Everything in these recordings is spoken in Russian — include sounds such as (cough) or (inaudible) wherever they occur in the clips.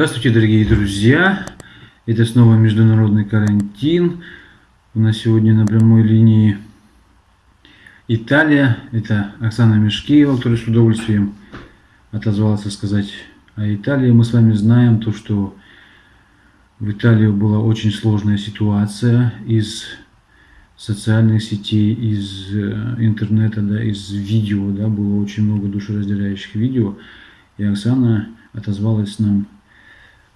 Здравствуйте, дорогие друзья! Это снова международный карантин. У нас сегодня на прямой линии Италия. Это Оксана Мешкиева, которая с удовольствием отозвалась сказать о Италии. Мы с вами знаем то, что в Италии была очень сложная ситуация из социальных сетей, из э, интернета, да, из видео, да, было очень много душераздирающих видео. И Оксана отозвалась нам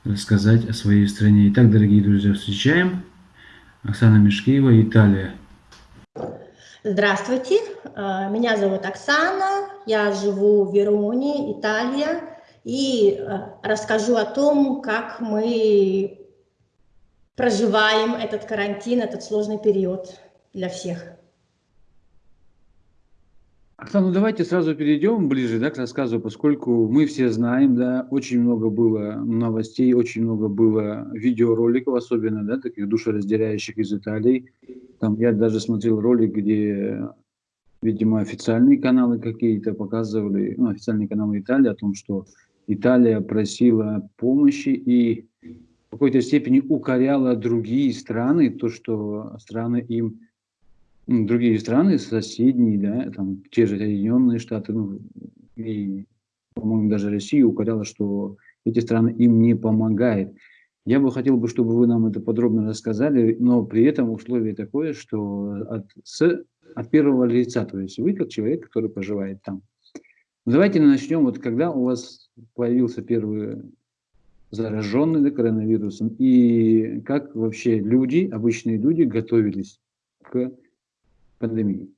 рассказать о своей стране. Итак, дорогие друзья, встречаем Оксана Мешкеева, Италия. Здравствуйте, э, меня зовут Оксана, я живу в Вероне, Италия, и э, расскажу о том, как мы проживаем этот карантин, этот сложный период для всех. Оксана, ну давайте сразу перейдем ближе да, к рассказу, поскольку мы все знаем, да, очень много было новостей, очень много было видеороликов, особенно, да, таких душераздирающих из Италии. Там я даже смотрел ролик, где, видимо, официальные каналы какие-то показывали, ну, официальные каналы Италии о том, что Италия просила помощи и в какой-то степени укоряла другие страны, то, что страны им другие страны, соседние, да, там те же Соединенные Штаты, ну, и, по-моему, даже Россия укоряла, что эти страны им не помогают. Я бы хотел, бы, чтобы вы нам это подробно рассказали, но при этом условие такое, что от, с, от первого лица, то есть вы как человек, который проживает там. Давайте начнем, вот когда у вас появился первый зараженный да, коронавирусом, и как вообще люди, обычные люди готовились к пандемии?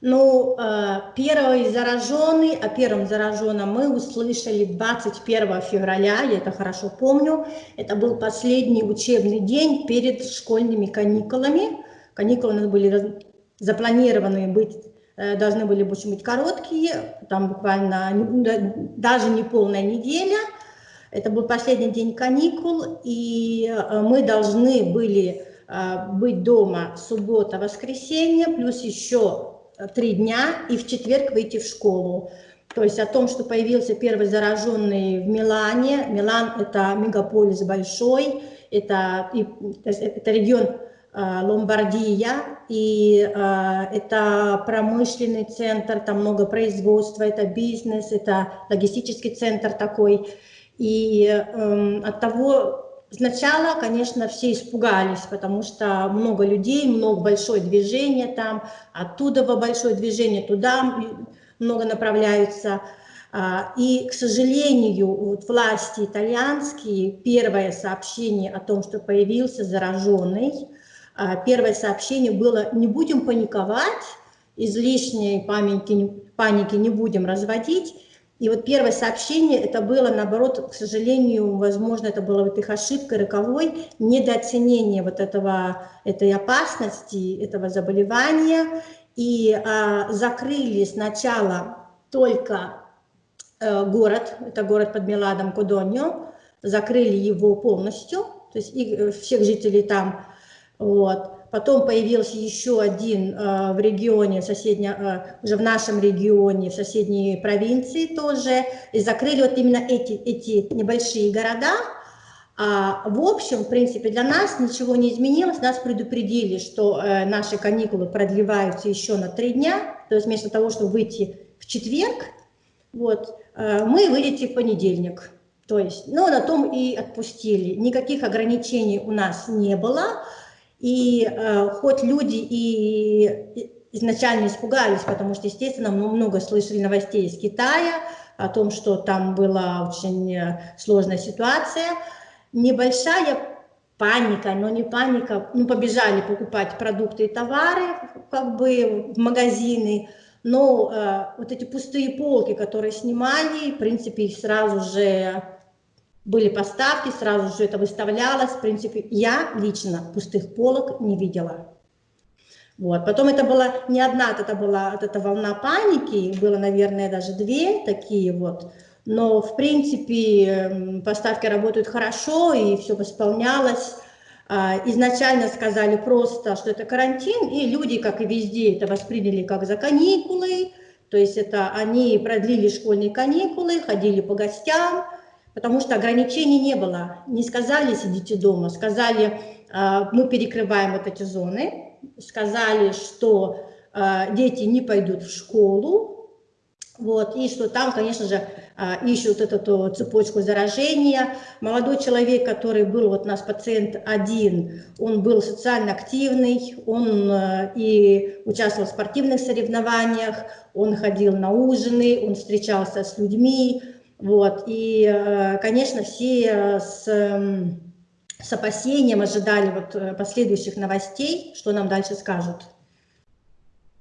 Ну, э, первый зараженный, о первом зараженном мы услышали 21 февраля, я это хорошо помню. Это был последний учебный день перед школьными каникулами. Каникулы у нас были запланированы быть, э, должны были быть короткие, там буквально даже не полная неделя. Это был последний день каникул, и э, мы должны были быть дома суббота, воскресенье, плюс еще три дня, и в четверг выйти в школу. То есть о том, что появился первый зараженный в Милане. Милан – это мегаполис большой, это, это регион а, Ломбардия, и а, это промышленный центр, там много производства, это бизнес, это логистический центр такой. И э, от того, Сначала, конечно, все испугались, потому что много людей, много большое движение там, оттуда во большое движение, туда много направляются. А, и, к сожалению, вот власти итальянские, первое сообщение о том, что появился зараженный, а, первое сообщение было «не будем паниковать, излишней паники, паники не будем разводить, и вот первое сообщение, это было, наоборот, к сожалению, возможно, это было вот их ошибкой роковой, недооценение вот этого, этой опасности, этого заболевания. И а, закрыли сначала только э, город, это город под Меладом Кодоньо, закрыли его полностью, то есть и, э, всех жителей там, вот. Потом появился еще один э, в регионе, соседня, э, уже в нашем регионе, в соседней провинции тоже. И закрыли вот именно эти, эти небольшие города. А, в общем, в принципе, для нас ничего не изменилось. Нас предупредили, что э, наши каникулы продлеваются еще на три дня. То есть вместо того, чтобы выйти в четверг, вот, мы выйдете в понедельник. То есть, ну, на том и отпустили. Никаких ограничений у нас не было. И э, хоть люди и изначально испугались, потому что, естественно, мы много слышали новостей из Китая о том, что там была очень э, сложная ситуация, небольшая паника, но не паника, ну, побежали покупать продукты и товары, как бы, в магазины, но э, вот эти пустые полки, которые снимали, в принципе, сразу же были поставки, сразу же это выставлялось. В принципе, я лично пустых полок не видела. Вот. Потом это была не одна, это была вот эта волна паники, было, наверное, даже две такие вот. Но, в принципе, поставки работают хорошо, и все восполнялось. А, изначально сказали просто, что это карантин, и люди, как и везде, это восприняли как за каникулы. То есть это они продлили школьные каникулы, ходили по гостям, потому что ограничений не было. Не сказали «сидите дома», сказали «мы перекрываем вот эти зоны», сказали, что дети не пойдут в школу, вот, и что там, конечно же, а, ищут эту цепочку заражения. Молодой человек, который был, вот у нас пациент один, он был социально активный, он и участвовал в спортивных соревнованиях, он ходил на ужины, он встречался с людьми, вот, и, э, конечно, все с, с опасением ожидали вот э, последующих новостей, что нам дальше скажут.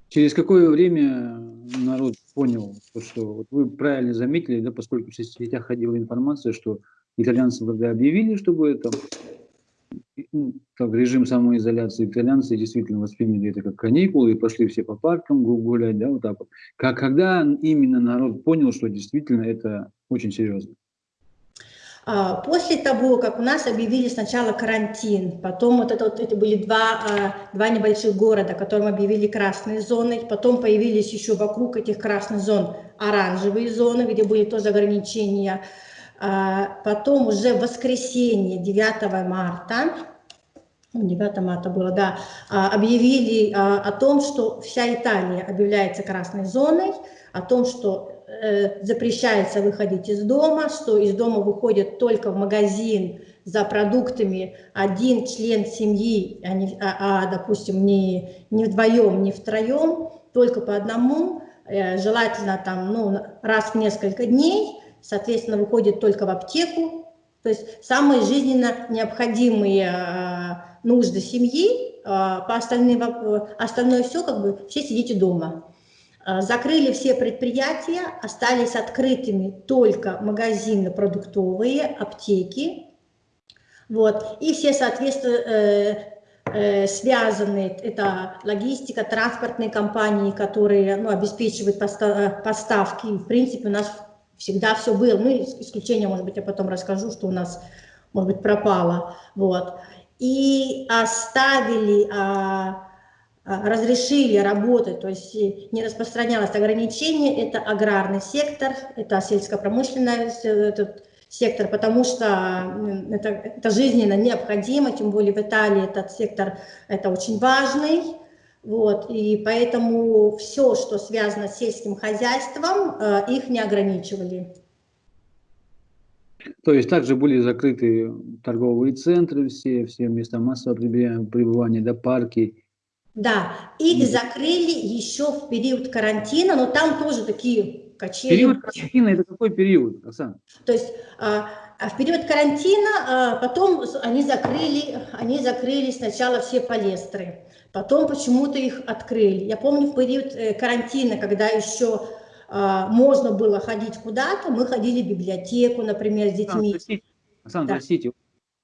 Через какое время народ понял, что вот вы правильно заметили, да, поскольку в сетях ходила информация, что итальянцы, когда объявили, чтобы это как режим самоизоляции, итальянцы действительно восприняли это как каникулы и пошли все по паркам гулять, да, вот так вот. Как, когда именно народ понял, что действительно это очень серьезно? А, после того, как у нас объявили сначала карантин, потом вот это, вот, это были два, а, два небольших города, которым объявили красные зоны, потом появились еще вокруг этих красных зон оранжевые зоны, где были тоже ограничения. А, потом уже в воскресенье, 9 марта, 9 ну, марта было, да, объявили о том, что вся Италия объявляется красной зоной, о том, что Э, запрещается выходить из дома, что из дома выходит только в магазин за продуктами один член семьи, а, не, а, а допустим, не, не вдвоем, не втроем, только по одному, э, желательно там, ну, раз в несколько дней, соответственно, выходит только в аптеку, то есть самые жизненно необходимые э, нужды семьи, по остальным, остальное все, как бы, все сидите дома. А, закрыли все предприятия, остались открытыми только магазины продуктовые, аптеки. Вот. И все, соответственно, э, э, связанные, это логистика, транспортные компании, которые ну, обеспечивают поставки. В принципе, у нас всегда все было. Ну, исключение, может быть, я потом расскажу, что у нас, может быть, пропало. Вот. И оставили... А, а, разрешили работать, то есть не распространялось ограничение, это аграрный сектор, это сельско-промышленный этот сектор, потому что это, это жизненно необходимо, тем более в Италии этот сектор это очень важный, вот, и поэтому все, что связано с сельским хозяйством, э, их не ограничивали. То есть также были закрыты торговые центры, все, все места массового пребывания, да, парки, да, их закрыли еще в период карантина, но там тоже такие качели. Период карантина – это какой период, Оксана? То есть а в период карантина а, потом они закрыли, они закрыли сначала все палестры, потом почему-то их открыли. Я помню в период э, карантина, когда еще а, можно было ходить куда-то, мы ходили в библиотеку, например, с детьми. Оксана, простите, Оксана, да. простите,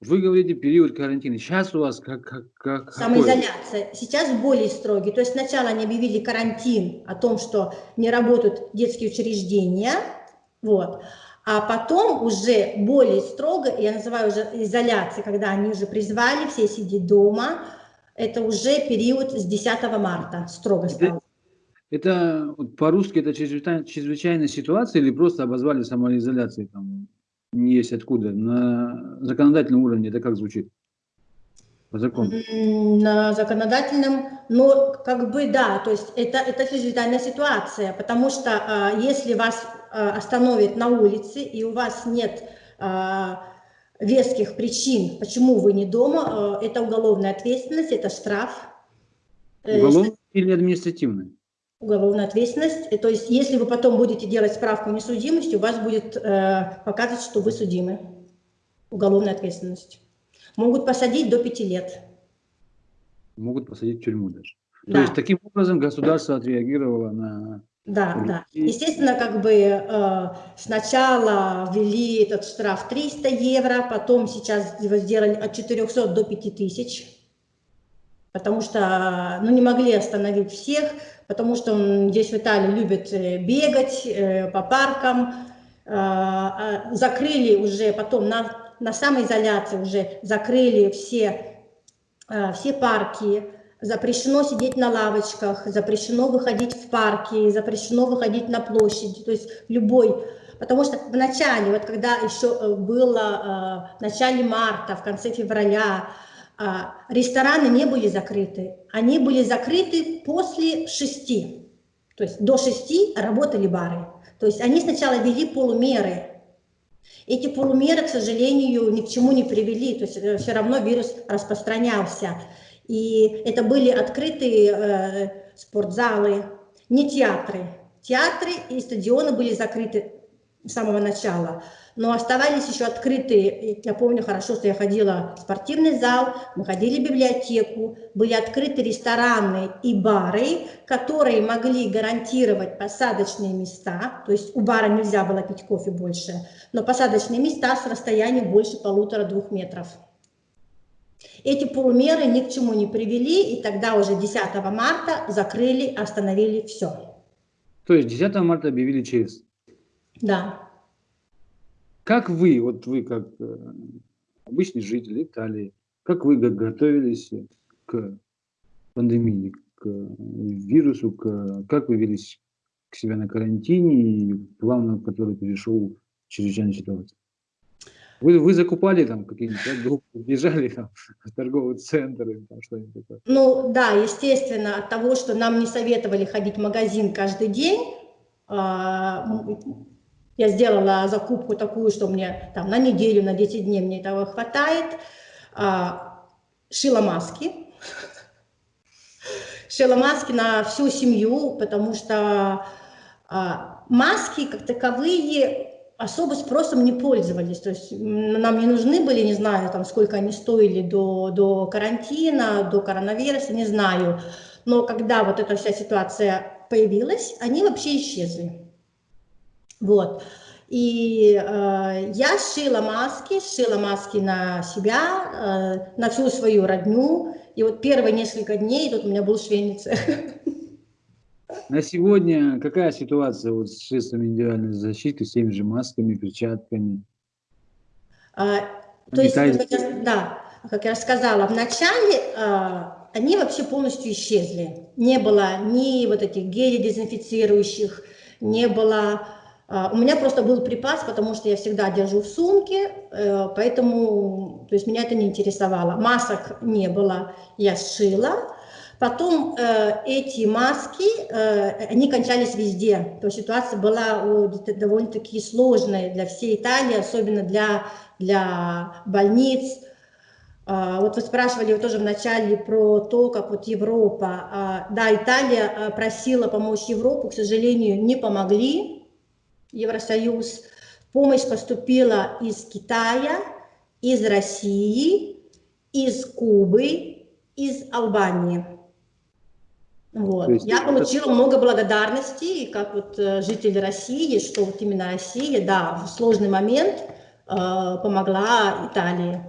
вы говорите период карантина. Сейчас у вас как, как, как Самоизоляция. Какой? Сейчас более строгий. То есть сначала они объявили карантин о том, что не работают детские учреждения. Вот. А потом уже более строго, я называю уже изоляцией, когда они уже призвали все сидеть дома, это уже период с 10 марта строго стал. Это, это по-русски это чрезвычайная, чрезвычайная ситуация или просто обозвали самоизоляцией? Там? не есть откуда. На законодательном уровне это как звучит? По закону? На законодательном, ну, как бы да, то есть это, это чрезвычайная ситуация, потому что а, если вас а, остановят на улице и у вас нет а, веских причин, почему вы не дома, а, это уголовная ответственность, это штраф. Э, уголовная или административная? уголовная ответственность. То есть, если вы потом будете делать справку о несудимости, у вас будет э, показывать, что вы судимы. Уголовная ответственность. Могут посадить до пяти лет. Могут посадить в тюрьму даже. Да. То есть, таким образом государство отреагировало на... Да, да. Естественно, как бы э, сначала ввели этот штраф 300 евро, потом сейчас его сделали от 400 до 5000 потому что ну, не могли остановить всех, потому что здесь в Италии любят э, бегать э, по паркам, а, а, закрыли уже потом на, на самоизоляции уже закрыли все, а, все парки, запрещено сидеть на лавочках, запрещено выходить в парки, запрещено выходить на площади, то есть любой потому что в начале, вот когда еще было в начале марта, в конце февраля, рестораны не были закрыты. Они были закрыты после шести. То есть до шести работали бары. То есть они сначала ввели полумеры. Эти полумеры, к сожалению, ни к чему не привели. То есть э, все равно вирус распространялся. И это были открытые э, спортзалы, не театры. Театры и стадионы были закрыты с самого начала но оставались еще открытые, я помню хорошо, что я ходила в спортивный зал, мы ходили в библиотеку, были открыты рестораны и бары, которые могли гарантировать посадочные места, то есть у бара нельзя было пить кофе больше, но посадочные места с расстоянием больше полутора-двух метров. Эти полумеры ни к чему не привели, и тогда уже 10 марта закрыли, остановили все. То есть 10 марта объявили ЧС? Да. Как вы, вот вы как э, обычный житель Италии, как вы готовились к пандемии, к вирусу, к, как вы велись к себе на карантине и плавно, который перешел в чрезвычайную ситуацию? Вы, вы закупали там какие-нибудь да, группы, бежали там в торговый центр или что-нибудь такое? Ну да, естественно, от того, что нам не советовали ходить в магазин каждый день, а, я сделала закупку такую, что мне там на неделю, на 10 дней мне этого хватает. А, шила маски. Шила маски на всю семью, потому что а, маски как таковые особо спросом не пользовались. То есть нам не нужны были, не знаю, там, сколько они стоили до, до карантина, до коронавируса, не знаю. Но когда вот эта вся ситуация появилась, они вообще исчезли. Вот. И э, я шила маски, шила маски на себя, э, на всю свою родню. И вот первые несколько дней тут у меня был швейный цех. (laughs) На сегодня какая ситуация вот с средствами индивидуальной защиты, с теми же масками, перчатками? А, то есть, как я, да, как я рассказала, в начале а, они вообще полностью исчезли. Не было ни вот этих гелей дезинфицирующих, не было а, у меня просто был припас, потому что я всегда держу в сумке, э, поэтому то есть меня это не интересовало. Масок не было, я сшила. Потом э, эти маски, э, они кончались везде. То есть ситуация была довольно-таки сложная для всей Италии, особенно для, для больниц. А, вот вы спрашивали вот тоже в начале про то, как вот Европа. А, да, Италия просила помочь Европу, к сожалению, не помогли. Евросоюз. Помощь поступила из Китая, из России, из Кубы, из Албании. Вот. Есть, Я получила это... много благодарности, как вот э, житель России, что вот именно Россия, да, в сложный момент э, помогла Италии.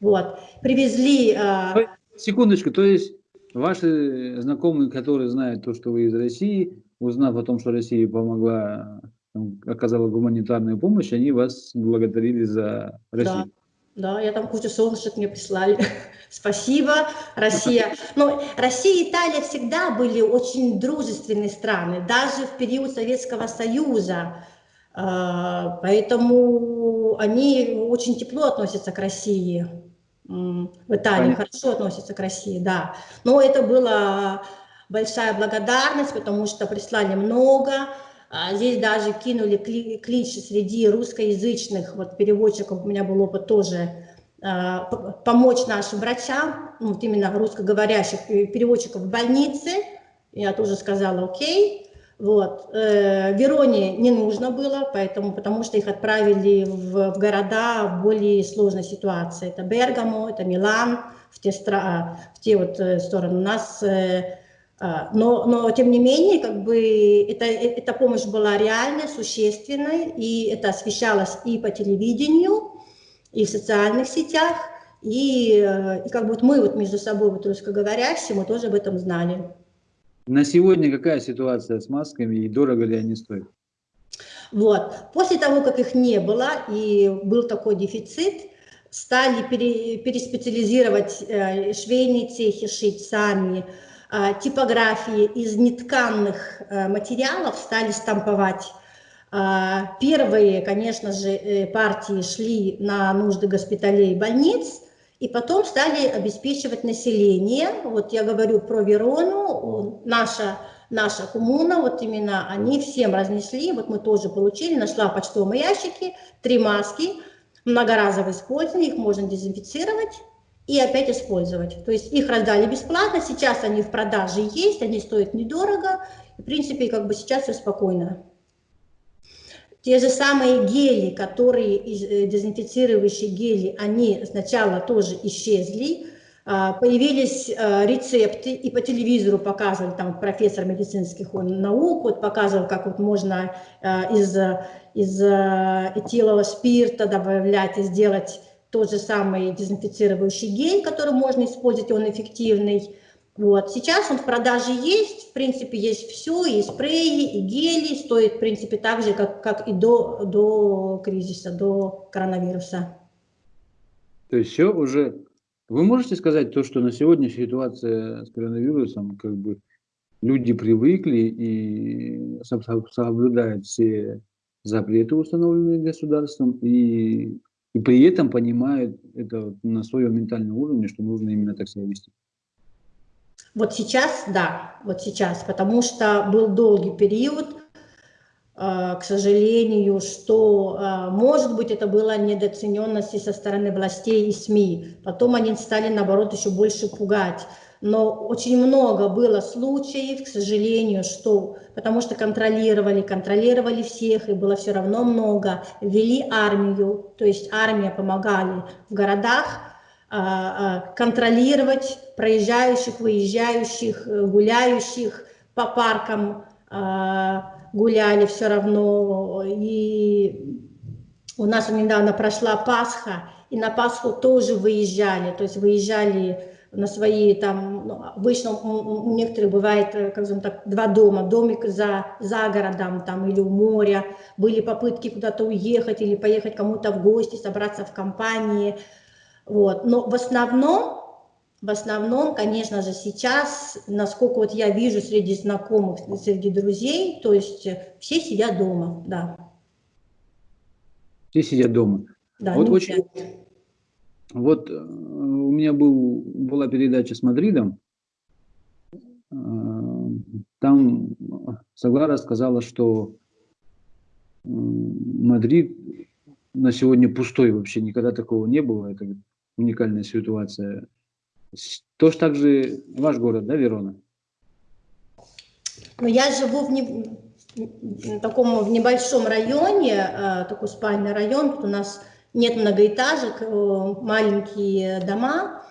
Вот. Привезли... Э... Секундочку, то есть ваши знакомые, которые знают то, что вы из России, узнав о том, что Россия помогла оказала гуманитарную помощь, они вас благодарили за Россию. Да, да я там кучу солнышек мне прислали. (laughs) Спасибо, Россия. Но Россия и Италия всегда были очень дружественные страны, даже в период Советского Союза. А, поэтому они очень тепло относятся к России. В Италии Понятно. хорошо относятся к России, да. Но это была большая благодарность, потому что прислали много. А здесь даже кинули клич среди русскоязычных вот, переводчиков, у меня был опыт тоже, а, помочь нашим врачам, ну, вот именно русскоговорящих переводчиков в больнице. Я тоже сказала окей. Вот. Э, Вероне не нужно было, поэтому, потому что их отправили в, в города в более сложной ситуации. Это Бергамо, это Милан, в те, в те вот э, стороны. У нас э, но, но тем не менее, как бы это, эта помощь была реальной, существенной, и это освещалось и по телевидению, и в социальных сетях, и, и как бы вот мы вот между собой, вот русскоговорящие, мы тоже об этом знали. На сегодня какая ситуация с масками и дорого ли они стоят? Вот. После того, как их не было и был такой дефицит, стали пере, переспециализировать э, швейные цехи, шить сами, а, типографии из нетканных э, материалов стали стамповать. А, первые, конечно же, э, партии шли на нужды госпиталей и больниц, и потом стали обеспечивать население. Вот я говорю про Верону, наша, наша коммуна, вот именно они всем разнесли, вот мы тоже получили, нашла в почтовом ящике три маски, многоразовое использование, их можно дезинфицировать и опять использовать. То есть их раздали бесплатно, сейчас они в продаже есть, они стоят недорого, в принципе, как бы сейчас все спокойно. Те же самые гели, которые, э, дезинфицирующие гели, они сначала тоже исчезли, а, появились а, рецепты, и по телевизору показывали, там профессор медицинских наук, вот показывал, как вот можно а, из, из этилового спирта добавлять и сделать тот же самый дезинфицирующий гель, который можно использовать, он эффективный. Вот. Сейчас он в продаже есть, в принципе, есть все, и спреи, и гели, стоит, в принципе, так же, как, как и до, до кризиса, до коронавируса. То есть все уже... Вы можете сказать то, что на сегодня ситуация с коронавирусом, как бы люди привыкли и соблюдают все запреты, установленные государством, и, и при этом понимают это на своем ментальном уровне, что нужно именно так себя вести? Вот сейчас, да, вот сейчас, потому что был долгий период, э, к сожалению, что, э, может быть, это было недооцененности со стороны властей и СМИ. Потом они стали, наоборот, еще больше пугать. Но очень много было случаев, к сожалению, что, потому что контролировали, контролировали всех, и было все равно много, ввели армию, то есть армия помогали в городах, а, а, контролировать проезжающих, выезжающих, э, гуляющих по паркам, а, гуляли все равно. И у нас недавно прошла Пасха, и на Пасху тоже выезжали, то есть выезжали на свои там, ну, обычно у, у некоторых бывает, э, как так, два дома, домик за, за городом там или у моря, были попытки куда-то уехать или поехать кому-то в гости, собраться в компании, вот. Но в основном, в основном, конечно же, сейчас, насколько вот я вижу среди знакомых, среди друзей, то есть все сидят дома, да. Все сидят дома. Да, вот очень... Вот э, у меня был, была передача с Мадридом. Э, там Саглара сказала, что Мадрид на сегодня пустой вообще, никогда такого не было. Это уникальная ситуация. Тоже так же ваш город, да, Верона? Ну, я живу в, не, в таком в небольшом районе, э, такой спальный район, у нас нет многоэтажек, э, маленькие дома,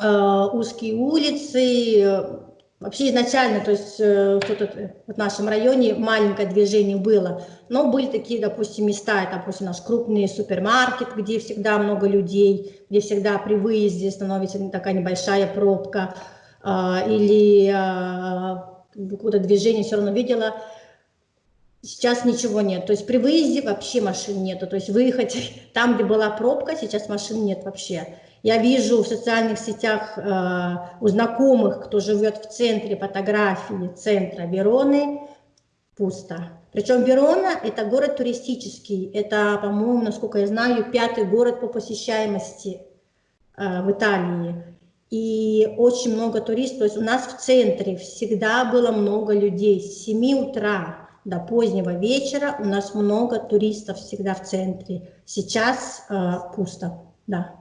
э, узкие улицы, Вообще изначально, то есть э, тут, в нашем районе маленькое движение было, но были такие, допустим, места, допустим, наш крупный супермаркет, где всегда много людей, где всегда при выезде становится такая небольшая пробка, или какое-то движение все равно видела. Сейчас ничего нет, то есть при выезде вообще машин нету, то есть выехать (laughs) там, где была пробка, сейчас машин нет вообще. Я вижу в социальных сетях э, у знакомых, кто живет в центре фотографии центра Вероны, пусто. Причем Верона – это город туристический, это, по-моему, насколько я знаю, пятый город по посещаемости э, в Италии. И очень много туристов, то есть у нас в центре всегда было много людей, с 7 утра до позднего вечера у нас много туристов всегда в центре. Сейчас э, пусто, да.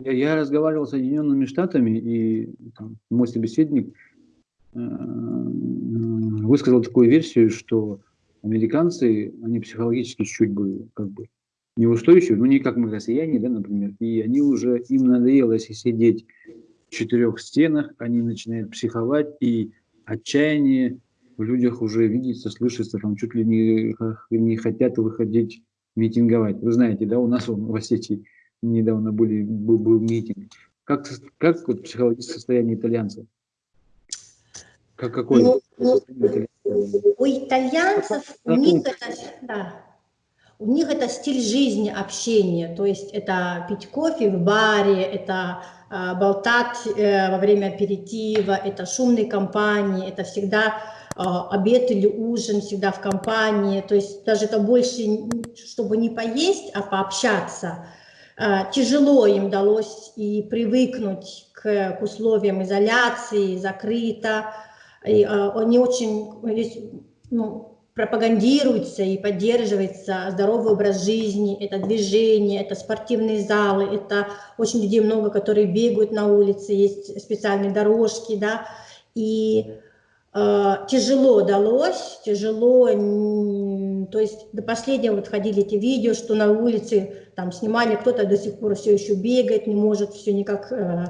Я, я разговаривал с Соединенными Штатами, и там, мой собеседник э, высказал такую версию, что американцы, они психологически чуть бы как бы неустойчивы, ну не как мы россияне, да, например, и они уже, им надоело, если сидеть в четырех стенах, они начинают психовать, и отчаяние в людях уже видится, слышится, там чуть ли не, не хотят выходить митинговать. Вы знаете, да, у нас в Осетии недавно были, был, был митинг. Как, как вот психологическое состояние итальянцев? Как, какое? Ну, ну, у итальянцев, у них, это, да, у них это стиль жизни, общения, то есть это пить кофе в баре, это э, болтать э, во время аперитива, это шумные компании, это всегда обед или ужин всегда в компании, то есть даже это больше, чтобы не поесть, а пообщаться. Тяжело им удалось и привыкнуть к, к условиям изоляции, закрыто, и, они очень ну, пропагандируется и поддерживается здоровый образ жизни, это движение, это спортивные залы, это очень людей много, которые бегают на улице, есть специальные дорожки, да, и тяжело далось, тяжело, то есть до последнего вот ходили эти видео, что на улице там снимали, кто-то до сих пор все еще бегает, не может все никак э,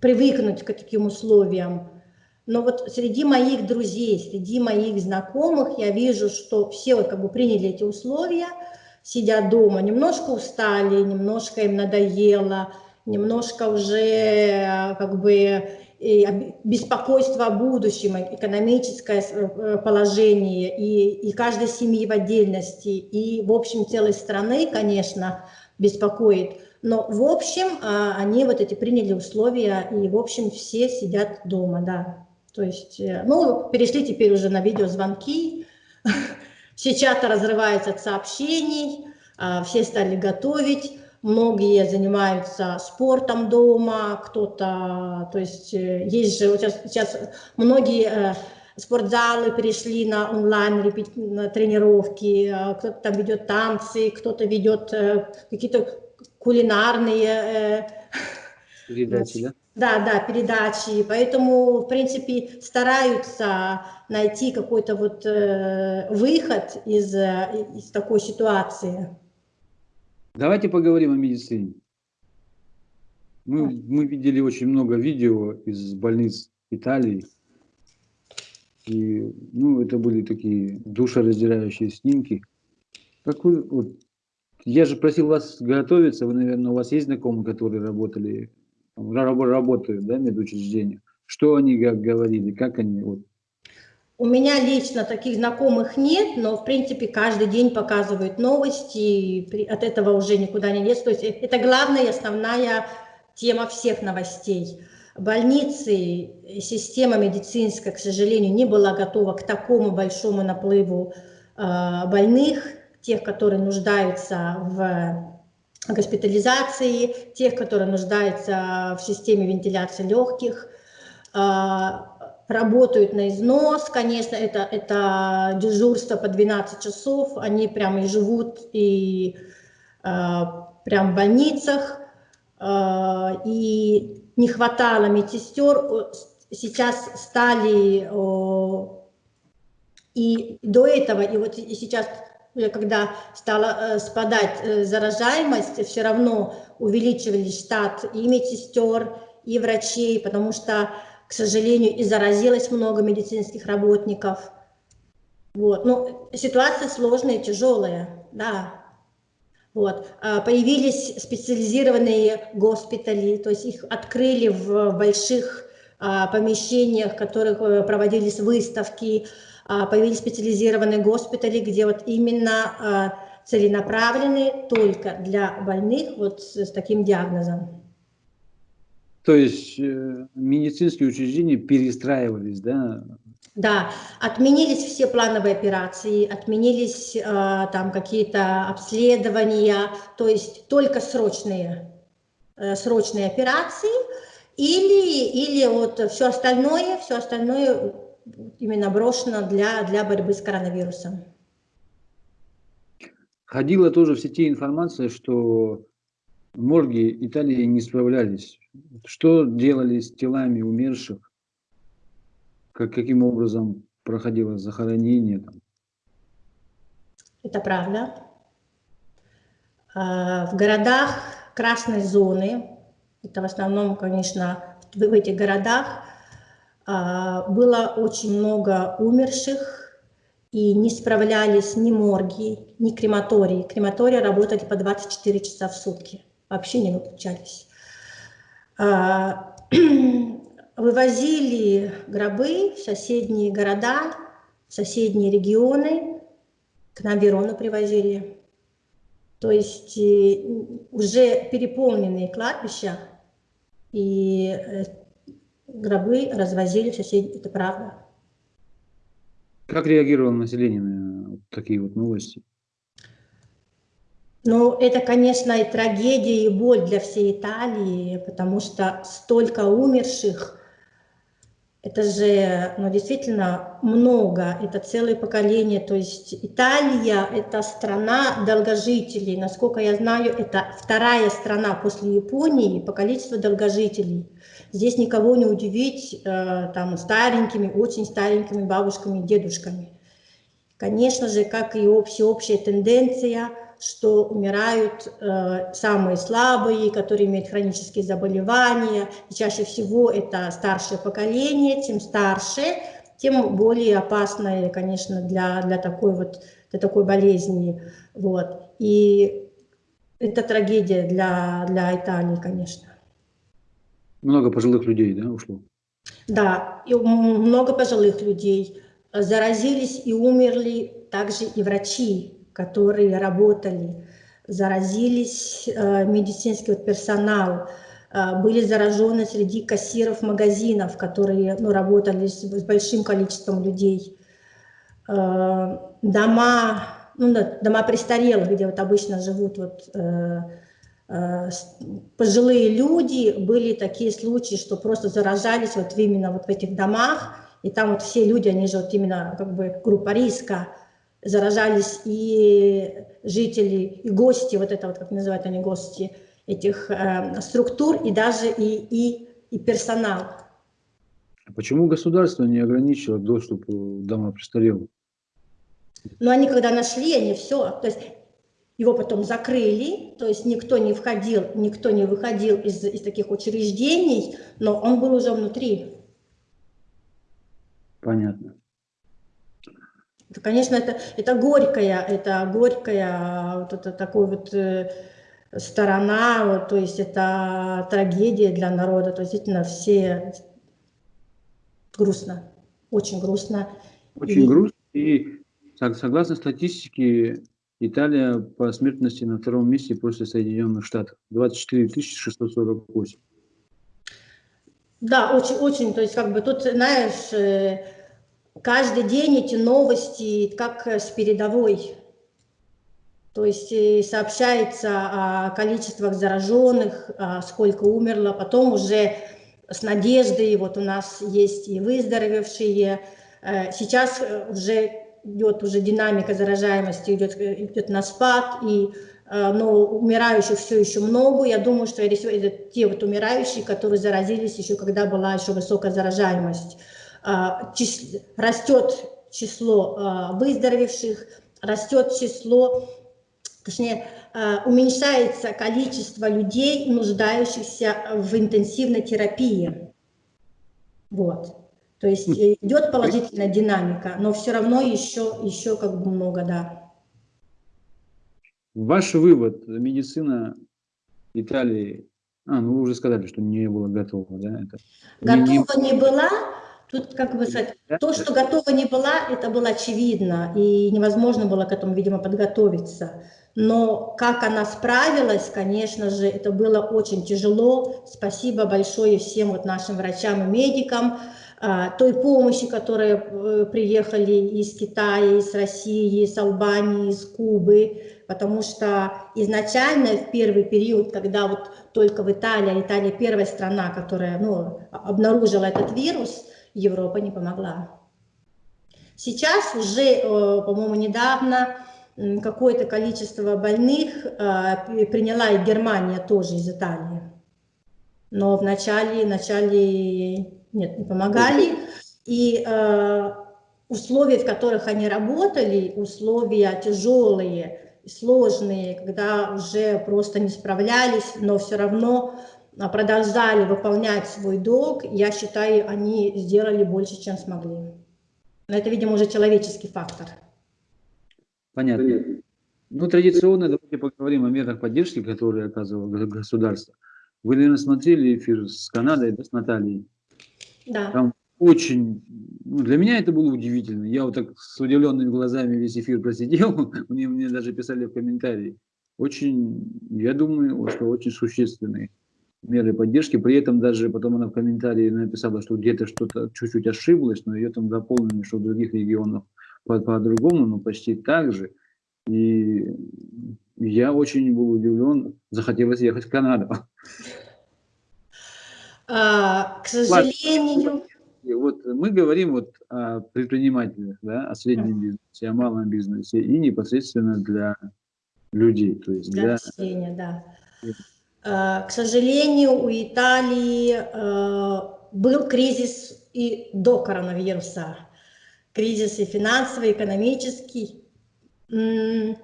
привыкнуть к таким условиям, но вот среди моих друзей, среди моих знакомых я вижу, что все вот как бы приняли эти условия, сидят дома, немножко устали, немножко им надоело, немножко уже как бы беспокойство о будущем, экономическое э, положение и, и каждой семьи в отдельности, и в общем целой страны, конечно, беспокоит. Но в общем а, они вот эти приняли условия, и в общем все сидят дома, да. То есть, э, ну, перешли теперь уже на видеозвонки, (laughs) все чаты разрываются от сообщений, а, все стали готовить, многие занимаются спортом дома, кто-то, то есть э, есть же сейчас, сейчас многие э, спортзалы перешли на онлайн на тренировки, кто-то там ведет танцы, кто-то ведет какие-то кулинарные передачи, да? Да, да, передачи. Поэтому, в принципе, стараются найти какой-то вот э, выход из, э, из такой ситуации. Давайте поговорим о медицине. Мы, мы видели очень много видео из больниц Италии. И, ну, это были такие душераздирающие снимки. Какой, вот, я же просил вас готовиться, вы, наверное, у вас есть знакомые, которые работали работают да, медучреждения, что они как говорили, как они вот. У меня лично таких знакомых нет, но в принципе каждый день показывают новости, и от этого уже никуда не лез. То есть это главная и основная тема всех новостей. Больницы, система медицинская, к сожалению, не была готова к такому большому наплыву э, больных, тех, которые нуждаются в госпитализации, тех, которые нуждаются в системе вентиляции легких, а, работают на износ, конечно, это, это дежурство по 12 часов, они прямо и живут и а, прям в больницах, а, и не хватало медсестер, сейчас стали и до этого, и вот сейчас когда стала э, спадать э, заражаемость, все равно увеличивались штат и медсестер, и врачей, потому что, к сожалению, и заразилось много медицинских работников. Вот. Ну, ситуация сложная, тяжелая, да. Вот. А появились специализированные госпитали, то есть их открыли в больших а, помещениях, в которых э, проводились выставки, а, появились специализированные госпитали, где вот именно целенаправлены только для больных вот с, таким диагнозом. То есть э, медицинские учреждения перестраивались, да? Да, отменились все плановые операции, отменились э, там какие-то обследования, то есть только срочные, э, срочные операции, или, или вот все остальное, все остальное именно брошено для, для борьбы с коронавирусом. Ходила тоже в сети информация, что морги Италии не справлялись. Что делали с телами умерших? Как, каким образом проходило захоронение? Там? Это правда. А, в городах красной зоны, это в основном, конечно, в этих городах а, было очень много умерших, и не справлялись ни морги, ни крематории. Крематории работали по 24 часа в сутки, вообще не выключались. А, (clears throat) вывозили гробы в соседние города, в соседние регионы, к нам Верону привозили. То есть э, уже переполненные кладбища, и э, гробы развозили в соседи, это правда. Как реагировало население на такие вот новости? Ну, это, конечно, и трагедия, и боль для всей Италии, потому что столько умерших, это же, ну, действительно много, это целое поколение, то есть Италия – это страна долгожителей, насколько я знаю, это вторая страна после Японии по количеству долгожителей. Здесь никого не удивить э, там старенькими, очень старенькими бабушками, дедушками. Конечно же, как и всеобщая тенденция – что умирают э, самые слабые, которые имеют хронические заболевания. И чаще всего это старшее поколение, чем старше, тем более опасное, конечно, для, для, такой, вот, для такой болезни. Вот. И это трагедия для, для Италии, конечно. Много пожилых людей, да, ушло? Да, и много пожилых людей. Заразились и умерли также и врачи, которые работали, заразились э, медицинский персонал, э, были заражены среди кассиров магазинов, которые ну, работали с, с большим количеством людей. Э, дома, ну, дома престарелых, где вот обычно живут вот, пожилые люди, были такие случаи, что просто заражались вот именно вот в этих домах, и там вот все люди, они же вот именно как бы группа риска, заражались и жители, и гости, вот это вот, как называют они, гости этих э, структур, и даже и, и, и персонал. Почему государство не ограничило доступ к домам престарелых? Ну, они когда нашли, они все, то есть его потом закрыли, то есть никто не входил, никто не выходил из, из таких учреждений, но он был уже внутри. Понятно. Это, конечно, это, это горькая, это горькая вот это такой вот э, сторона, вот, то есть это трагедия для народа, то есть действительно все грустно, очень грустно. Очень и... грустно, и согласно статистике, Италия по смертности на втором месте после Соединенных Штатов, 24 648. Да, очень, очень, то есть как бы тут, знаешь, э, каждый день эти новости как с передовой. То есть э, сообщается о количествах зараженных, сколько умерло, потом уже с надеждой, вот у нас есть и выздоровевшие. Э, сейчас э, уже идет уже динамика заражаемости, идет, идет на спад, и, но умирающих все еще много. Я думаю, что это те вот умирающие, которые заразились еще, когда была еще высокая заражаемость. А, растет число а, выздоровевших, растет число, точнее, а, уменьшается количество людей, нуждающихся в интенсивной терапии. Вот. То есть хм. идет положительная динамика, но все равно еще, еще как бы много, да. Ваш вывод, медицина Италии, а, ну вы уже сказали, что не была готова, да? Это готова не, не была, Тут, как бы сказать, то, что готова не была, это было очевидно, и невозможно было к этому, видимо, подготовиться. Но как она справилась, конечно же, это было очень тяжело. Спасибо большое всем вот нашим врачам и медикам, а, той помощи, которые э, приехали из Китая, из России, из Албании, из Кубы, потому что изначально в первый период, когда вот только в Италии, Италия первая страна, которая ну, обнаружила этот вирус, Европа не помогла. Сейчас уже, э, по-моему, недавно какое-то количество больных э, приняла и Германия тоже из Италии. Но в начале, начале нет, не помогали. И э, условия, в которых они работали, условия тяжелые, сложные, когда уже просто не справлялись, но все равно продолжали выполнять свой долг, я считаю, они сделали больше, чем смогли. Но это, видимо, уже человеческий фактор. Понятно. Ну, традиционно давайте поговорим о мерах поддержки, которые оказывало государство. Вы, наверное, смотрели эфир с Канадой, да, с Натальей? Да. Там очень, ну, для меня это было удивительно. Я вот так с удивленными глазами весь эфир просидел, (laughs) мне, мне даже писали в комментарии. Очень, я думаю, что очень существенные меры поддержки. При этом даже потом она в комментарии написала, что где-то что-то чуть-чуть ошиблась, но ее там дополнили, что в других регионах по-другому, но почти так же. И я очень был удивлен, захотелось ехать в Канаду. А, к сожалению... Вот мы говорим вот о предпринимателях, да, о среднем бизнесе, о малом бизнесе и непосредственно для людей. То есть для, для... населения, да. А, к сожалению, у Италии а, был кризис и до коронавируса. Кризис и финансовый, и экономический. К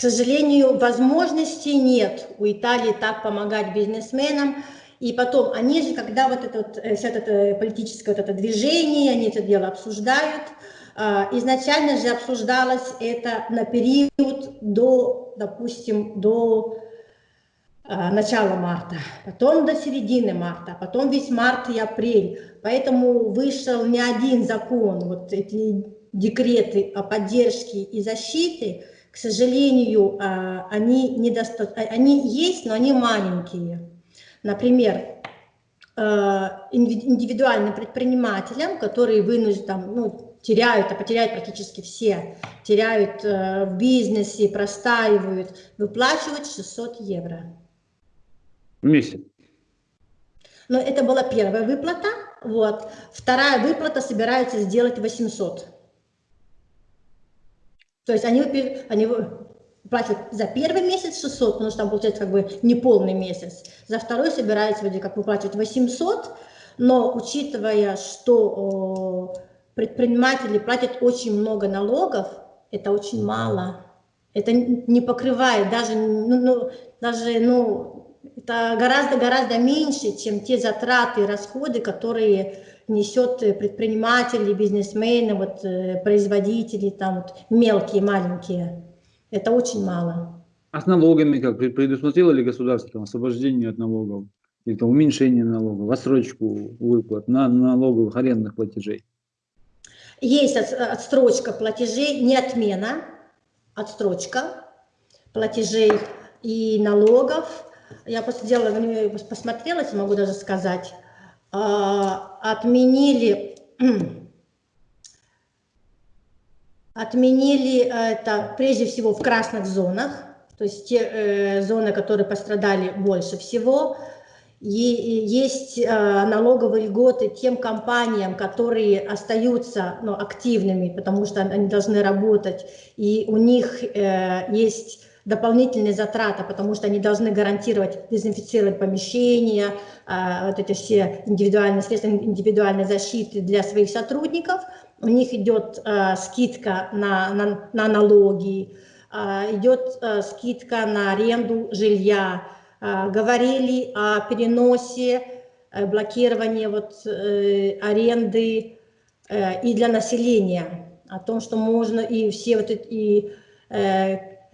сожалению, возможностей нет у Италии так помогать бизнесменам. И потом, они же, когда вот это вот, э, это политическое вот это движение, они это дело обсуждают, изначально же обсуждалось это на период до, допустим, до начала марта, потом до середины марта, потом весь март и апрель. Поэтому вышел не один закон, вот эти декреты о поддержке и защите, к сожалению, а, они, недоста... они есть, но они маленькие. Например, э, индивидуальным предпринимателям, которые вынуждены, ну, теряют, а потеряют практически все, теряют э, в бизнесе, простаивают, выплачивают 600 евро. Месяц? Но это была первая выплата, вот. Вторая выплата собирается сделать 800. То есть они, они платят за первый месяц 600, потому что там получается как бы неполный месяц. За второй собирается вроде как выплачивать 800, но учитывая, что предприниматели платят очень много налогов, это очень мало. Это не покрывает даже, ну, ну, даже, ну, это гораздо-гораздо меньше, чем те затраты и расходы, которые несет предприниматели, бизнесмены, вот, э, производители, там вот, мелкие, маленькие. Это очень мало. А с налогами как? Предусмотрело ли государство там, освобождение от налогов? Или там, уменьшение налогов, отсрочку выплат на налоговых арендных платежей? Есть отстрочка платежей, не отмена, отстрочка платежей и налогов. Я после дела посмотрела, могу даже сказать, а, отменили (clears throat) Отменили это прежде всего в красных зонах, то есть те э, зоны, которые пострадали больше всего. И есть э, налоговые льготы тем компаниям, которые остаются ну, активными, потому что они должны работать, и у них э, есть дополнительные затраты, потому что они должны гарантировать дезинфицировать помещения, э, вот эти все индивидуальные средства индивидуальной защиты для своих сотрудников – у них идет э, скидка на, на, на налоги, э, идет скидка на аренду жилья. Говорили о переносе, э, блокировании вот, э, аренды э, и для населения, о том, что можно и все вот эти и,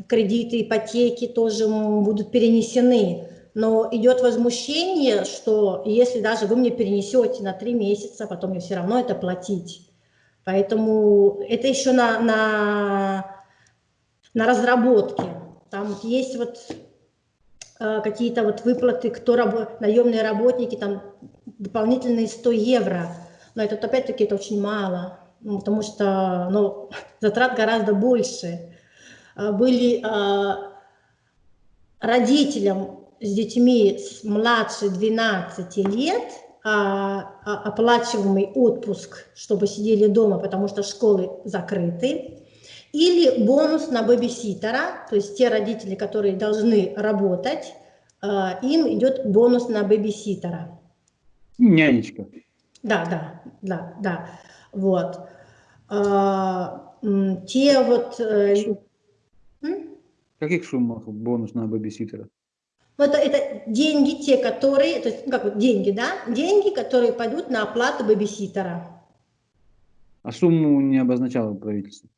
кредиты, ипотеки тоже будут перенесены. Но идет возмущение, что если даже вы мне перенесете на три месяца, потом мне все равно это платить. Поэтому это еще на, на, на разработке. Там есть вот э, какие-то вот выплаты, кто раб, наемные работники, там дополнительные 100 евро. Но это опять-таки это очень мало, потому что ну, (laughs) затрат гораздо больше. Э, были э, родителям с детьми младше 12 лет – а, а, оплачиваемый отпуск, чтобы сидели дома, потому что школы закрыты, или бонус на бэбиситера, то есть те родители, которые должны работать, а, им идет бонус на бэбиситера. Нянечка. Да, да, да, да. Вот. Те вот... Э, Каких суммах бонус на бэбиситера? Но это, это деньги те, которые, то есть, ну, как вот деньги, да, деньги, которые пойдут на оплату бэбиситера. А сумму не обозначало правительство?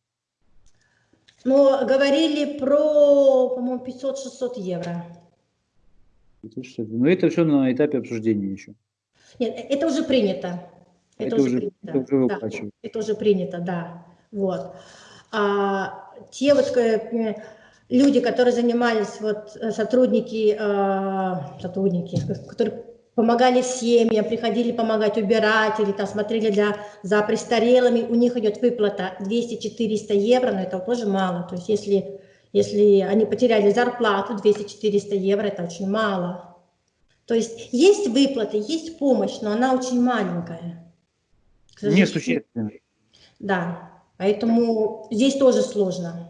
Ну, говорили про, по-моему, 500-600 евро. 500 Но это все на этапе обсуждения еще. Нет, это уже принято. Это, это уже, принято. Это уже, да, это уже принято, да. Вот. А, те вот э, люди, которые занимались, вот э, сотрудники, э, сотрудники, которые помогали семьям, приходили помогать убирать или там смотрели для, за престарелыми, у них идет выплата 200-400 евро, но это тоже мало. То есть если, если они потеряли зарплату 200-400 евро, это очень мало. То есть есть выплаты, есть помощь, но она очень маленькая. Несущественная. Да, поэтому здесь тоже сложно.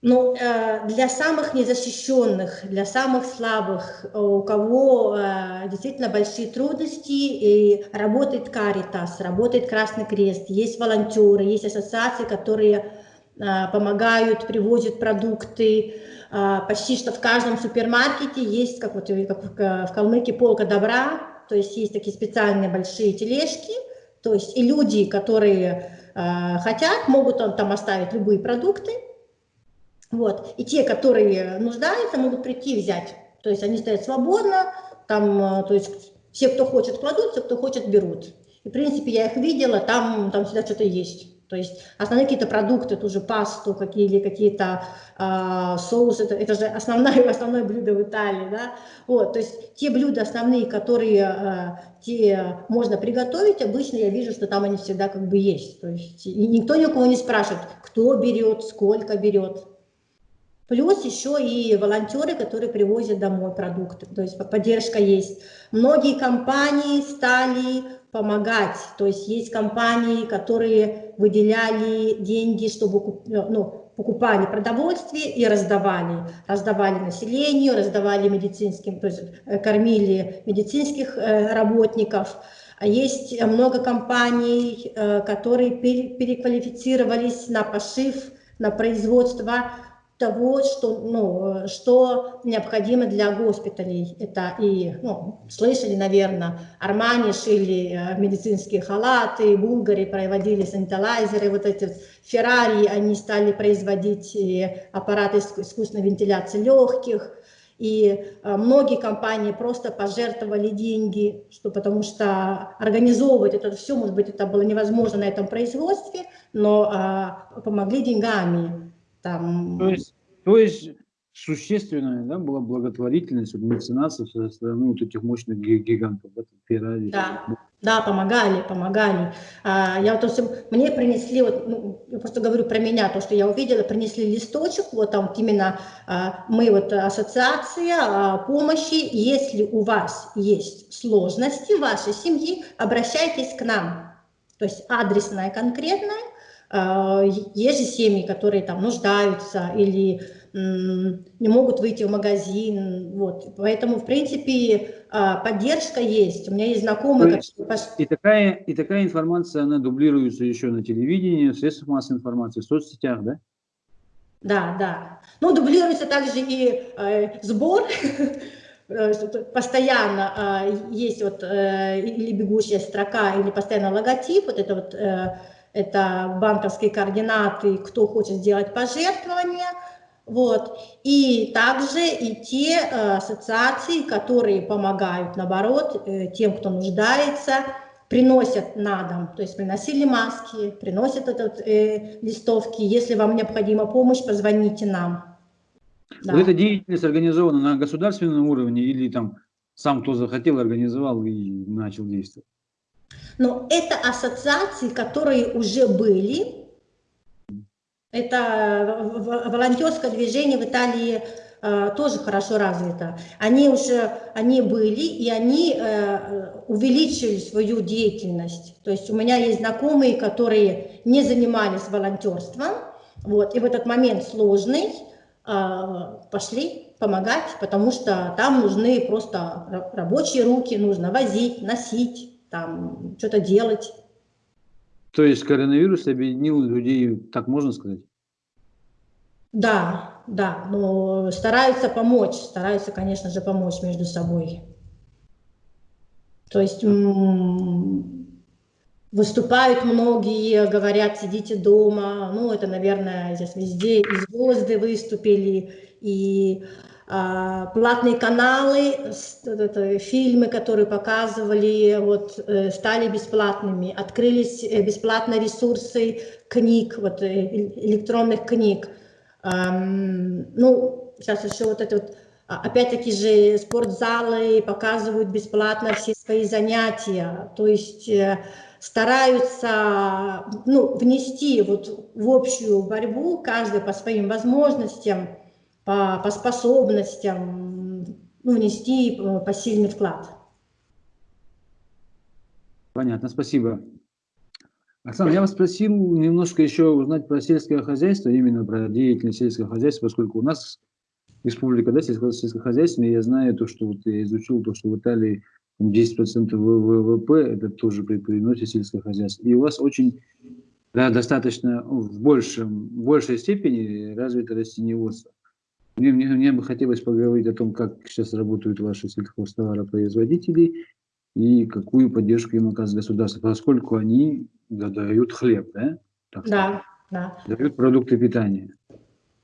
Но э, для самых незащищенных, для самых слабых, у кого э, действительно большие трудности, и работает Каритас, работает Красный Крест, есть волонтеры, есть ассоциации, которые э, помогают, привозят продукты. Э, почти что в каждом супермаркете есть, как, вот, как в, в Калмыкии, полка добра, то есть есть такие специальные большие тележки, то есть и люди, которые э, хотят, могут там оставить любые продукты, вот. И те, которые нуждаются, могут прийти и взять. То есть они стоят свободно, там, э, то есть все, кто хочет, кладутся, кто хочет, берут. И, в принципе, я их видела, там, там всегда что-то есть. То есть основные какие-то продукты, ту же пасту, какие, или какие-то э, соусы, это, это же основное, (laughs) основное блюдо в Италии, да. Вот, то есть те блюда основные, которые э, те можно приготовить, обычно я вижу, что там они всегда как бы есть. То есть и никто ни у кого не спрашивает, кто берет, сколько берет. Плюс еще и волонтеры, которые привозят домой продукты, то есть поддержка есть. Многие компании стали помогать, то есть есть компании, которые выделяли деньги, чтобы ну, покупали продовольствие и раздавали. Раздавали населению, раздавали медицинским, то есть э, кормили медицинских э, работников. А есть много компаний, э, которые переквалифицировались на пошив, на производство того, что, ну, что необходимо для госпиталей. Это и, ну, слышали, наверное, Армани шили э, медицинские халаты, Булгари проводили саниталайзеры, вот эти Феррари, они стали производить аппараты искусственной вентиляции легких, и э, многие компании просто пожертвовали деньги, что, потому что организовывать это все, может быть, это было невозможно на этом производстве, но а, помогли деньгами. Там... То, есть, то есть существенная да, была благотворительность, вот, меценатов со стороны вот этих мощных гигантов, да, Феррари. Да, да, помогали, помогали. А, я вот, есть, мне принесли, вот, ну, я просто говорю про меня, то, что я увидела, принесли листочек, вот там вот именно а, мы вот ассоциация а, помощи, если у вас есть сложности в вашей семье, обращайтесь к нам. То есть адресная конкретная, есть же семьи, которые там нуждаются или не могут выйти в магазин. Вот. Поэтому, в принципе, а, поддержка есть. У меня есть знакомые... Которые... и, такая, и такая информация, она дублируется еще на телевидении, в средствах массовой информации, в соцсетях, да? Да, да. Ну, дублируется также и э, сбор (laughs) э, постоянно э, есть вот э, или бегущая строка, или постоянно логотип, вот это вот э, это банковские координаты, кто хочет сделать пожертвования, вот. И также и те э, ассоциации, которые помогают, наоборот, э, тем, кто нуждается, приносят на дом, то есть приносили маски, приносят этот, э, листовки. Если вам необходима помощь, позвоните нам. Да. Вот эта деятельность организована на государственном уровне или там сам кто захотел, организовал и начал действовать? Но это ассоциации, которые уже были. Это волонтерское движение в Италии э, тоже хорошо развито. Они уже они были, и они э, увеличили свою деятельность. То есть у меня есть знакомые, которые не занимались волонтерством, вот, и в этот момент сложный, э, пошли помогать, потому что там нужны просто рабочие руки, нужно возить, носить там что-то делать. То есть коронавирус объединил людей, так можно сказать? Да, да, но стараются помочь, стараются, конечно же, помочь между собой. То есть выступают многие, говорят, сидите дома, ну, это, наверное, здесь везде, и звезды выступили, и платные каналы, фильмы, которые показывали, вот, э, стали бесплатными, открылись э, бесплатные ресурсы книг, вот, э, электронных книг. Ну, сейчас еще вот это вот, а, опять-таки же спортзалы показывают бесплатно все свои занятия, то есть стараются ну, внести вот в общую борьбу, каждый по своим возможностям, по, по способностям, ну, внести э, посильный вклад. Понятно, спасибо. Оксана, я вас спросил немножко еще узнать про сельское хозяйство, именно про деятельность сельского хозяйства, поскольку у нас республика, да, сельскохозяйственная, я знаю то, что вот я изучил, то, что в Италии 10% ВВП, это тоже при переносе сельское хозяйство. И у вас очень, да, достаточно в, большем, в большей степени развито растениеводство. Мне, мне, мне бы хотелось поговорить о том, как сейчас работают ваши сельхозтоваропроизводители и какую поддержку им оказывает государство, поскольку они да, дают хлеб, да? Так да, да. Дают продукты питания.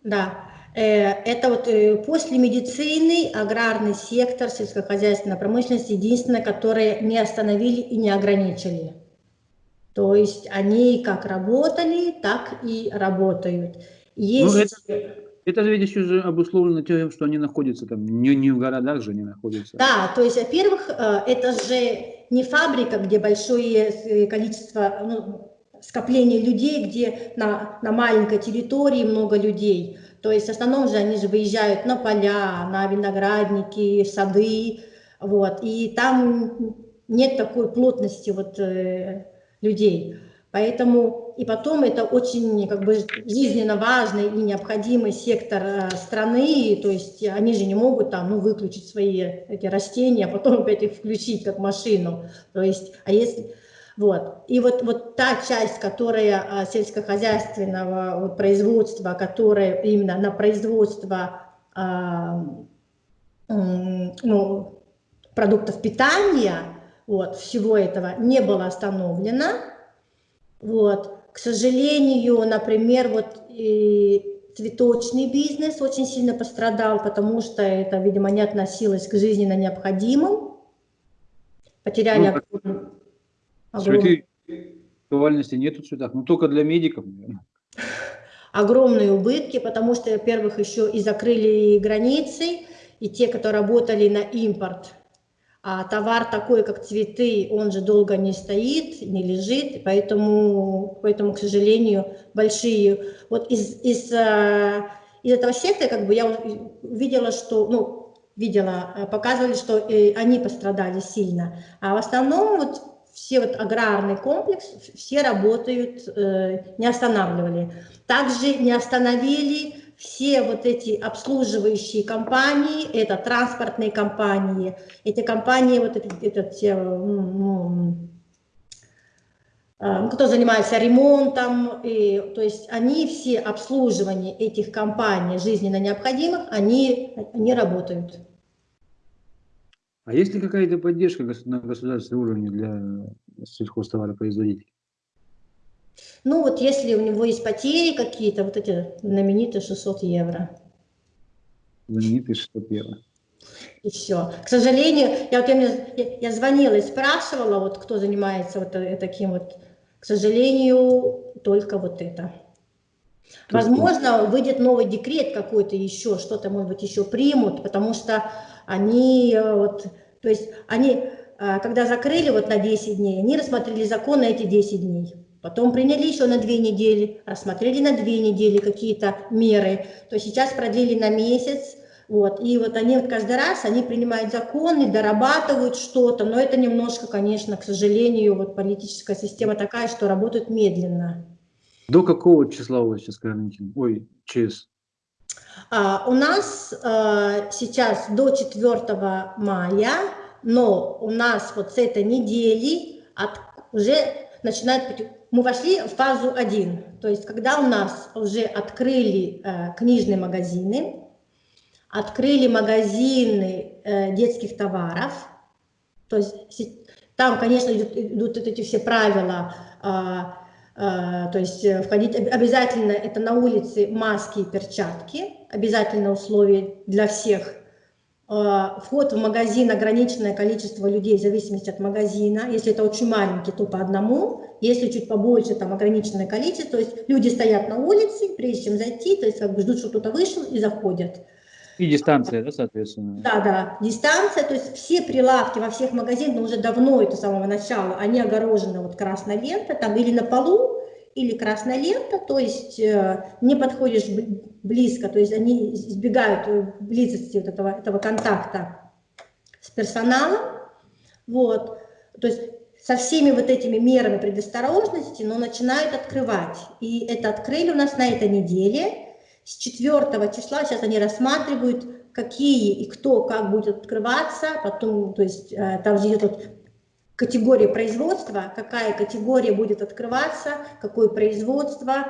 Да. Э, это вот э, после медицины, аграрный сектор, сельскохозяйственная промышленность, единственное, которые не остановили и не ограничили. То есть они как работали, так и работают. Ну, Есть... Ну, это, это же ведь еще обусловлено тем, что они находятся там, не, не в городах же они находятся. Да, то есть, во-первых, э, это же не фабрика, где большое количество ну, скопление людей, где на, на маленькой территории много людей. То есть в основном же они же выезжают на поля, на виноградники, сады, вот, и там нет такой плотности вот э, людей. Поэтому и потом это очень как бы жизненно важный и необходимый сектор э, страны, то есть они же не могут там ну, выключить свои эти растения, а потом опять их включить как машину. То есть, а если вот. И вот, вот та часть, которая а, сельскохозяйственного производства, которая именно на производство а, ну, продуктов питания, вот, всего этого не было остановлено. Вот. К сожалению, например, вот и цветочный бизнес очень сильно пострадал, потому что это, видимо, не относилось к жизненно необходимым. Потеряли ну, Цветы актуальности нету в цветах, ну только для медиков, наверное. Огромные убытки, потому что, во-первых, еще и закрыли границы, и те, кто работали на импорт, а товар такой, как цветы, он же долго не стоит, не лежит, поэтому, поэтому к сожалению, большие... Вот из, из, э, из этого сектора как бы я увидела, что... Ну, видела, э, показывали, что э, они пострадали сильно. А в основном вот все вот аграрный комплекс, все работают, не останавливали. Также не остановили все вот эти обслуживающие компании, это транспортные компании, эти компании, вот эти, это все, ну, э, кто занимается ремонтом, и, то есть они все обслуживание этих компаний жизненно необходимых, они, они работают. А есть ли какая-то поддержка на государственном уровне для сельхозтоваропроизводителей? Ну вот если у него есть потери какие-то, вот эти знаменитые 600 евро. Знаменитые 600 евро. И все. К сожалению, я, вот, я, я звонила и спрашивала, вот кто занимается вот э, таким вот, к сожалению, только вот это. Возможно, выйдет новый декрет какой-то еще, что-то, может быть, еще примут, потому что они э, вот, то есть они, э, когда закрыли вот на 10 дней, они рассмотрели закон на эти 10 дней. Потом приняли еще на две недели, рассмотрели на две недели какие-то меры, то сейчас продлили на месяц, вот, и вот они вот каждый раз, они принимают законы, дорабатывают что-то, но это немножко, конечно, к сожалению, вот политическая система такая, что работает медленно. До какого числа у вас сейчас карантин? Ой, ЧС? А, у нас а, сейчас до 4 мая, но у нас вот с этой недели от, уже начинает, мы вошли в фазу 1, то есть когда у нас уже открыли э, книжные магазины, открыли магазины э, детских товаров, то есть там, конечно, идут, идут эти все правила, а, а, то есть э, входить обязательно это на улице маски и перчатки, обязательно условие для всех. Вход в магазин, ограниченное количество людей в зависимости от магазина. Если это очень маленький, то по одному. Если чуть побольше, там ограниченное количество. То есть люди стоят на улице, прежде чем зайти, то есть как бы ждут, что кто-то вышел и заходят. И дистанция, да, соответственно? Да, да, дистанция, то есть все прилавки во всех магазинах, но уже давно, это с самого начала, они огорожены вот красной лентой, там или на полу, или красная лента, то есть э, не подходишь близко, то есть они избегают близости вот этого, этого контакта с персоналом, вот, то есть со всеми вот этими мерами предосторожности, но начинают открывать, и это открыли у нас на этой неделе, с 4 числа, сейчас они рассматривают, какие и кто как будет открываться, потом, то есть э, там же идет категория производства, какая категория будет открываться, какое производство,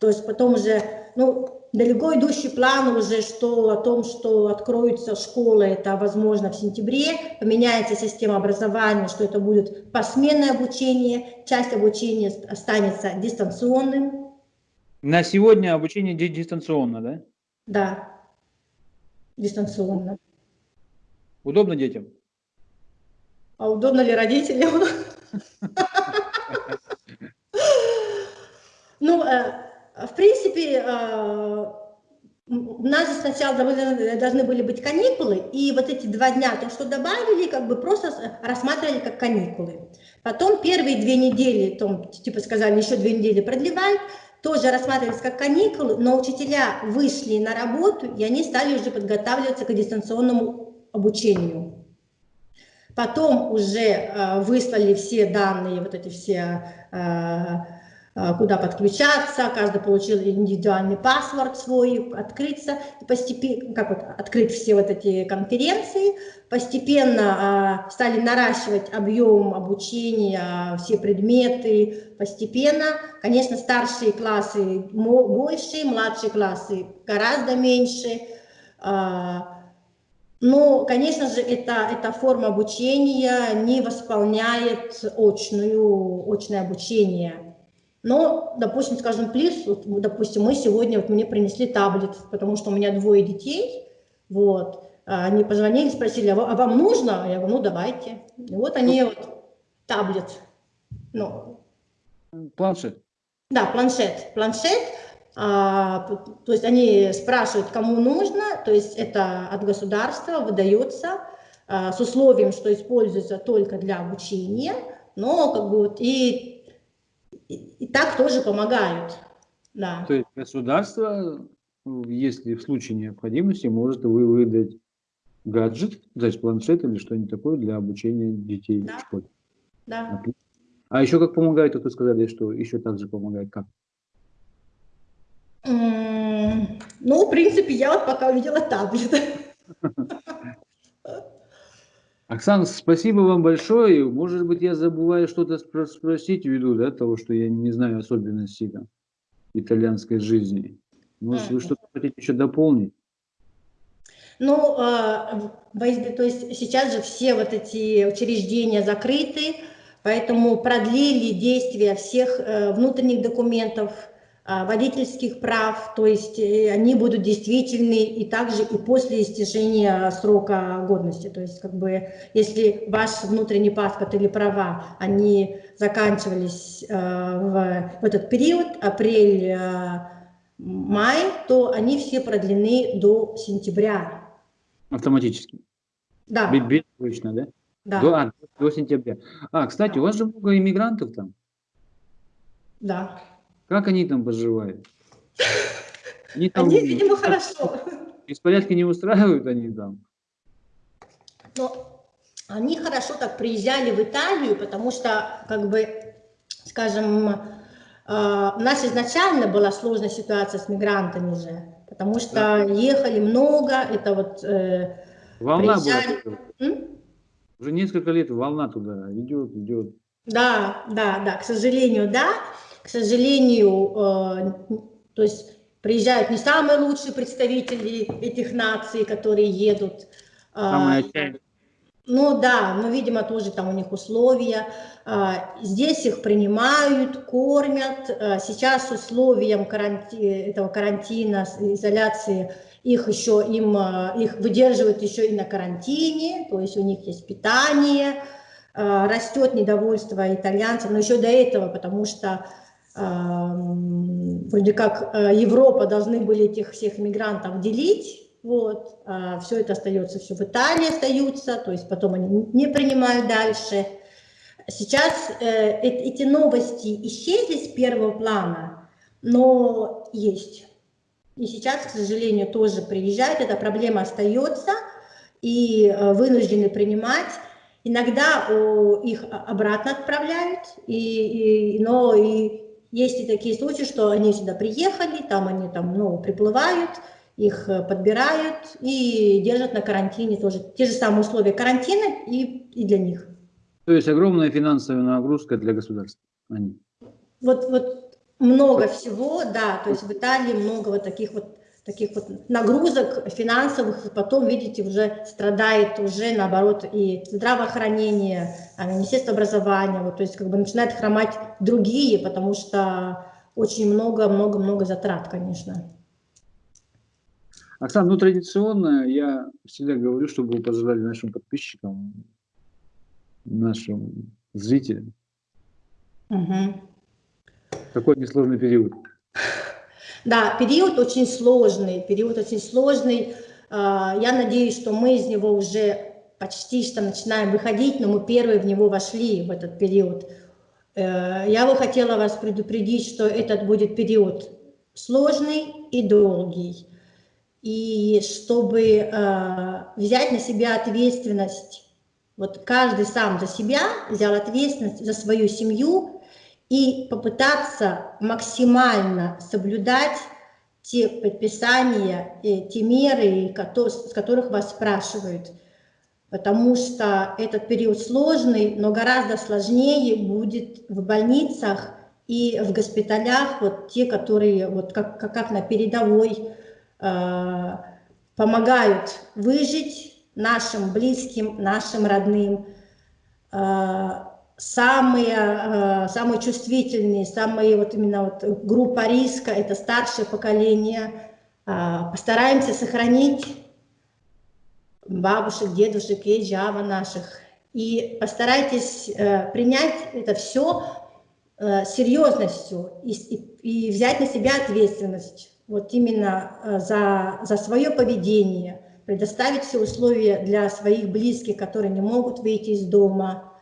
то есть потом уже, ну, далеко идущий план уже, что о том, что откроются школы, это возможно в сентябре, поменяется система образования, что это будет посменное обучение, часть обучения останется дистанционным, на сегодня обучение дистанционно, да? Да, дистанционно. Удобно детям? А удобно ли родителям? Ну, э, в принципе, э, у нас же сначала должны были быть каникулы, и вот эти два дня, то, что добавили, как бы просто рассматривали как каникулы. Потом первые две недели, там, типа сказали, еще две недели продлевать, тоже рассматривались как каникулы, но учителя вышли на работу, и они стали уже подготавливаться к дистанционному обучению. Потом уже э, выслали все данные, вот эти все э, Э, куда подключаться, каждый получил индивидуальный паспорт свой, открыться, постепенно, как вот, открыть все вот эти конференции, постепенно стали наращивать объем обучения, все предметы, постепенно, конечно, старшие классы больше, младшие классы гораздо меньше, но, конечно же, эта, эта форма обучения не восполняет очную, очное обучение. Но, допустим, скажем, плюс, вот, допустим, мы сегодня, вот мне принесли таблет, потому что у меня двое детей, вот, они позвонили, спросили, а, а вам нужно? А я говорю, ну давайте. И вот они вот, таблет, ну. Планшет. Да, планшет, планшет, то есть они спрашивают, кому нужно, то есть это от государства выдается а, с условием, что используется только для обучения, но как бы вот и и, так тоже помогают. Да. То есть государство, если в случае необходимости, может вы выдать гаджет, значит планшет или что-нибудь такое для обучения детей да. в школе. Да. А еще как помогает, вот вы сказали, что еще также помогает, как? Ну, в принципе, я вот пока увидела таблет. Оксана, спасибо вам большое. Может быть, я забываю что-то спросить ввиду да, того, что я не знаю особенностей там, итальянской жизни. Может, вы что-то хотите еще дополнить? Ну, э, то есть сейчас же все вот эти учреждения закрыты, поэтому продлили действие всех э, внутренних документов, а, водительских прав, то есть э, они будут действительны и также и после истечения срока годности. То есть как бы если ваш внутренний паспорт или права, они заканчивались э, в, в этот период, апрель, э, май, то они все продлены до сентября. Автоматически? Да. Безбычно, да? Да. До, а, до сентября. А, кстати, у вас же много иммигрантов там. Да. Как они там поживают? (laughs) Они, там, они видимо, хорошо. Беспорядки не устраивают они там? Но они хорошо так приезжали в Италию, потому что, как бы, скажем, э, у нас изначально была сложная ситуация с мигрантами же, потому что да. ехали много, это вот э, Волна приезжали... была. Уже несколько лет волна туда идет, идет. Да, да, да, к сожалению, да к сожалению, э, то есть приезжают не самые лучшие представители этих наций, которые едут. Самые ну да, но, видимо, тоже там у них условия. А, здесь их принимают, кормят. А, сейчас условием каранти... этого карантина, изоляции их еще им, их выдерживают еще и на карантине, то есть у них есть питание, растет недовольство итальянцев, но еще до этого, потому что вроде как Европа должны были этих всех мигрантов делить, вот, а все это остается, все в Италии остаются, то есть потом они не принимают дальше. Сейчас э, эти новости исчезли с первого плана, но есть. И сейчас, к сожалению, тоже приезжают, эта проблема остается, и э, вынуждены принимать. Иногда о, их обратно отправляют, и, и, но и есть и такие случаи, что они сюда приехали, там они там, ну, приплывают, их э, подбирают и держат на карантине тоже. Те же самые условия карантина и, и для них. То есть огромная финансовая нагрузка для государства. Они. Вот, вот много всего, да, то есть в Италии много вот таких вот таких вот нагрузок финансовых, и потом, видите, уже страдает уже, наоборот, и здравоохранение, а Министерство образования, вот, то есть как бы начинает хромать другие, потому что очень много-много-много затрат, конечно. Оксана, ну традиционно я всегда говорю, чтобы вы пожелали нашим подписчикам, нашим зрителям. Угу. Какой несложный период. Да, период очень сложный, период очень сложный. А, я надеюсь, что мы из него уже почти что начинаем выходить, но мы первые в него вошли в этот период. Э, я бы хотела вас предупредить, что этот будет период сложный и долгий и чтобы э, взять на себя ответственность, вот каждый сам за себя взял ответственность за свою семью и попытаться максимально соблюдать те предписания, те меры, с которых вас спрашивают. Потому что этот период сложный, но гораздо сложнее будет в больницах и в госпиталях, вот те, которые вот как, как на передовой, Э, помогают выжить нашим близким, нашим родным. Э, самые, э, самые чувствительные, самые вот именно вот группа риска – это старшее поколение. Постараемся сохранить бабушек, дедушек и джава наших. И постарайтесь принять это все серьезностью и, и, взять на себя ответственность вот именно э, за, за свое поведение, предоставить все условия для своих близких, которые не могут выйти из дома,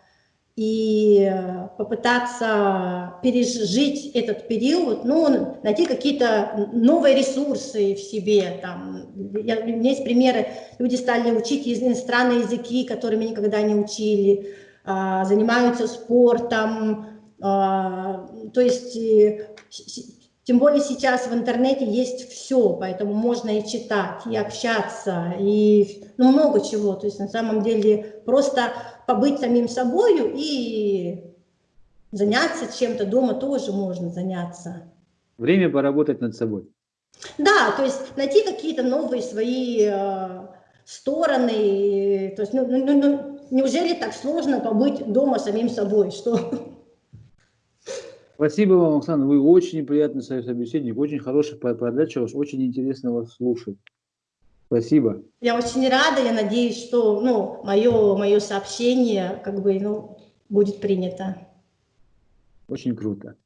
и э, попытаться пережить этот период, ну, найти какие-то новые ресурсы в себе. Там. Я, у меня есть примеры, люди стали учить иностранные языки, которыми никогда не учили, а, занимаются спортом, а, то есть тем более сейчас в интернете есть все, поэтому можно и читать, и общаться, и ну, много чего. То есть на самом деле просто побыть самим собой и заняться чем-то дома тоже можно заняться. Время поработать над собой. Да, то есть найти какие-то новые свои э, стороны. То есть, ну, ну, ну, неужели так сложно побыть дома самим собой? Что? Спасибо вам, Оксана. Вы очень приятный собеседник, очень хороший подача, очень интересно вас слушать. Спасибо. Я очень рада, я надеюсь, что ну, мое, мое сообщение как бы, ну, будет принято. Очень круто.